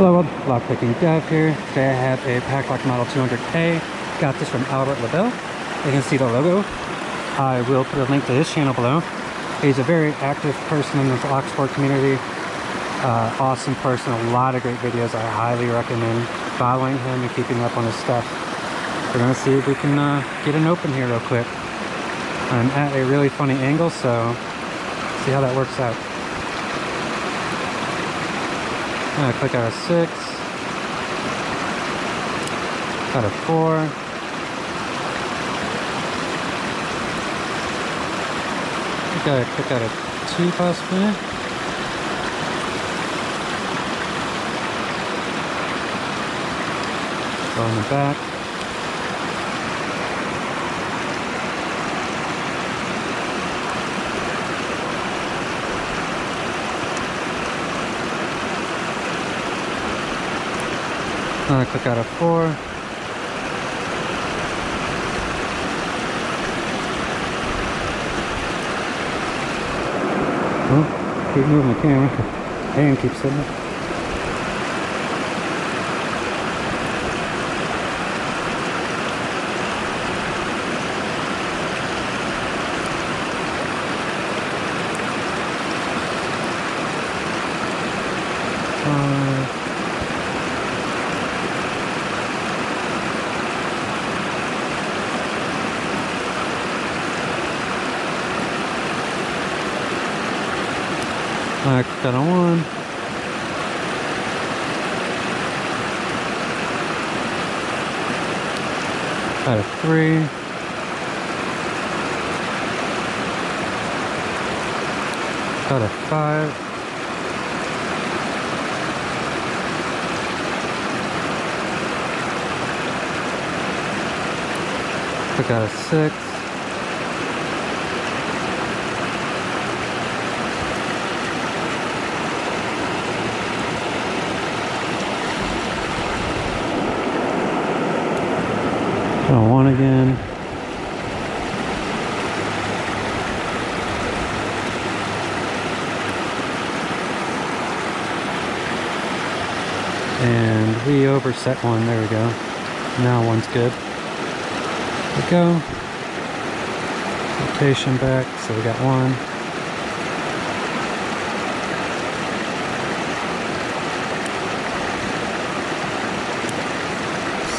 Hello, Lockpicking Dev here. Today I have a Paclock Model 200A. Got this from Albert LaBelle. You can see the logo. I will put a link to his channel below. He's a very active person in the lock sport community. Uh, awesome person, a lot of great videos. I highly recommend following him and keeping up on his stuff. We're gonna see if we can uh, get an open here real quick. I'm at a really funny angle, so see how that works out. I'm gonna click out a six, out a four, I gotta click out a two possibly. Go in the back. I'm gonna click out a four. Oh, keep moving the camera. Hand keeps sitting I got a one. Got a three. Got a five. I got a six. Got a And we overset one, there we go. Now one's good. There we go. Rotation back, so we got one.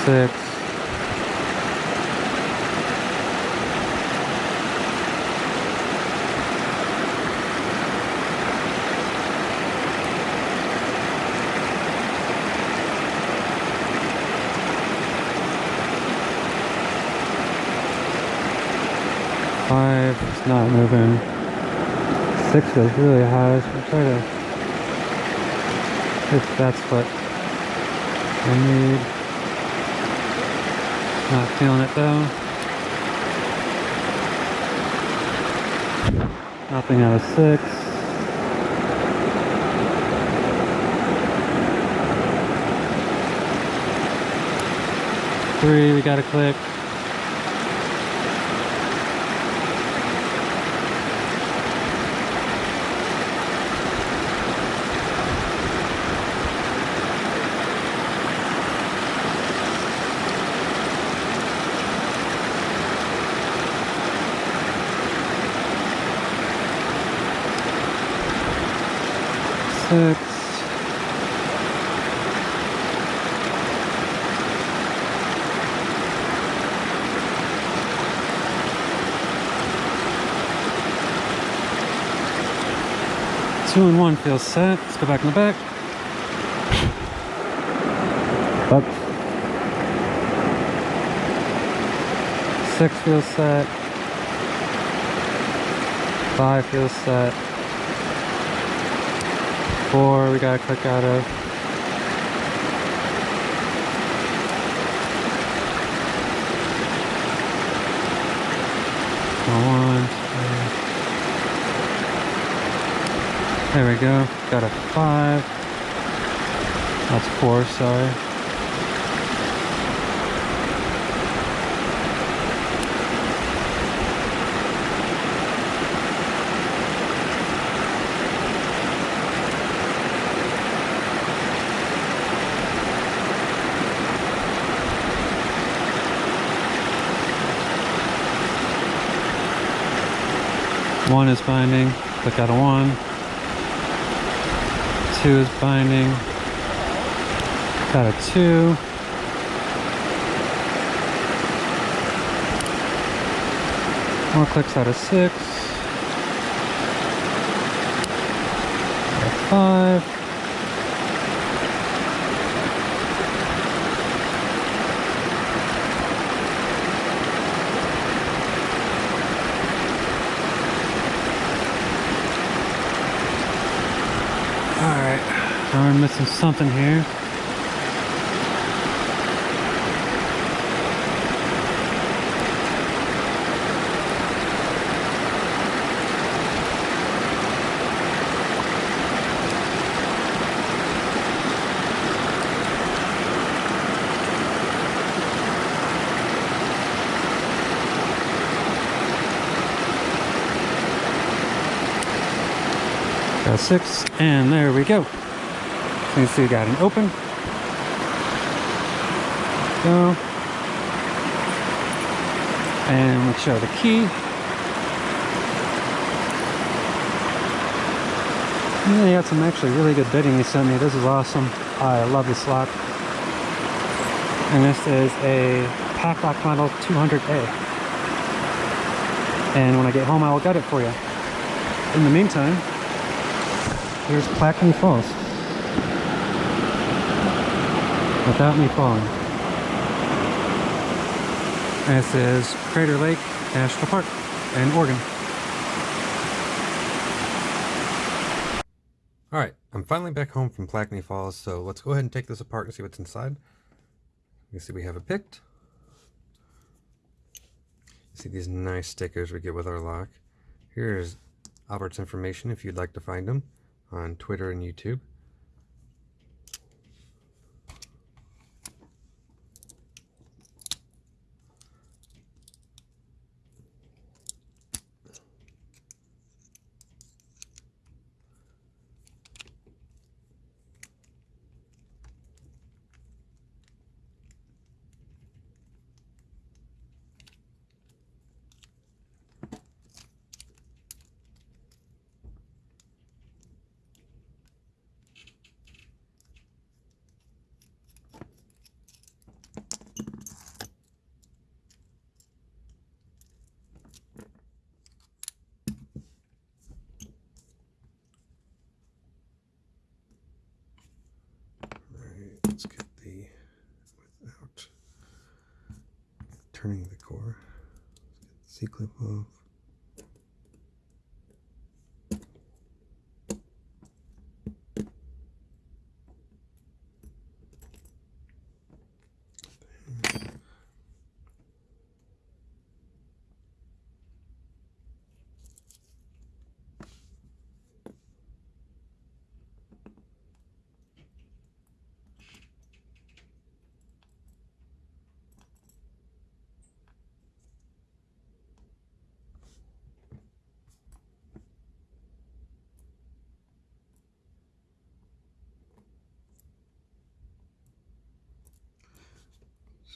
Six. It's not moving. Six feels really high, so I'm trying to, if that's what I need. Not feeling it though. Nothing out of six. Three, we got a click. Two and one feels set. Let's go back in the back. Up. Six feels set. Five feels set. Four we gotta click out of. One, two. There we go. Got a five. That's four, sorry. One is binding, click out of one. Two is binding, got a two. More clicks out of six. Got a five. Alright, we're missing something here. Got six, and there we go. So you see, we got an open. Go. And we'll show the key. Yeah, he had some actually really good bitting he sent me. This is awesome. I love this lock. And this is a Paclock model 200A. And when I get home, I will get it for you. In the meantime, Here's Plaikni Falls. Without me falling. This is Crater Lake National Park in Oregon. Alright, I'm finally back home from Plaikni Falls, so let's go ahead and take this apart and see what's inside. You see we have it picked. You see these nice stickers we get with our lock. Here's Albert's information if you'd like to find him on Twitter and YouTube. let's get the without turning the core. Let's get the C-clip off.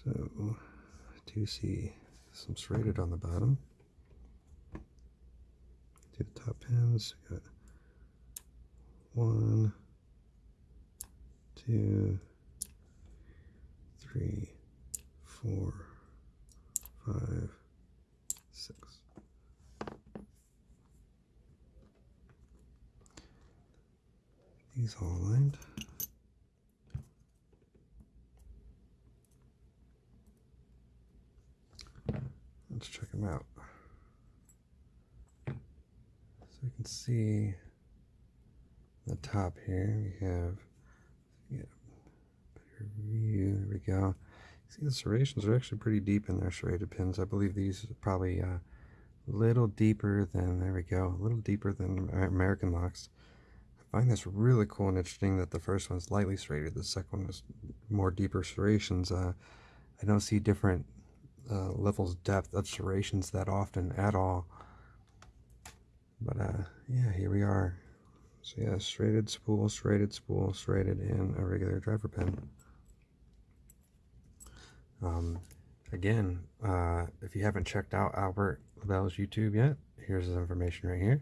So do see some serrated on the bottom. Do the top pins. We Got one, two, three, four, five, six. These all aligned. Them out. So you can see the top here, we have yeah, better view. There we go. See the serrations are actually pretty deep in their serrated pins. I believe these are probably uh, a little deeper than, there we go, a little deeper than American locks. I find this really cool and interesting that the first one's lightly serrated, the second one is more deeper serrations. Uh, I don't see different uh, levels depth of serrations that often at all. But uh, yeah, here we are. So yeah, serrated spool, serrated spool, serrated in a regular driver pin. Um, again, uh, if you haven't checked out Albert LaBelle's YouTube yet, here's his information right here.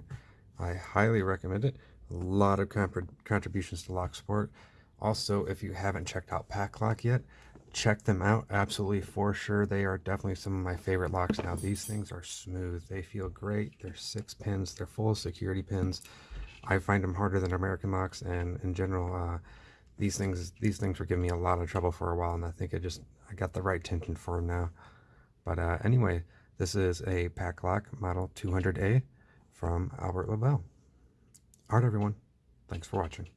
I highly recommend it. A lot of contributions to Lock Sport. Also, if you haven't checked out Paclock yet, check them out absolutely for sure. They are definitely some of my favorite locks. Now these things are smooth. They feel great. They're six pins. They're full security pins. I find them harder than american locks and in general uh, these things these things were giving me a lot of trouble for a while and i think i just i got the right tension for them now. But uh, anyway this is a paclock model 200a from albert labelle all right everyone. Thanks for watching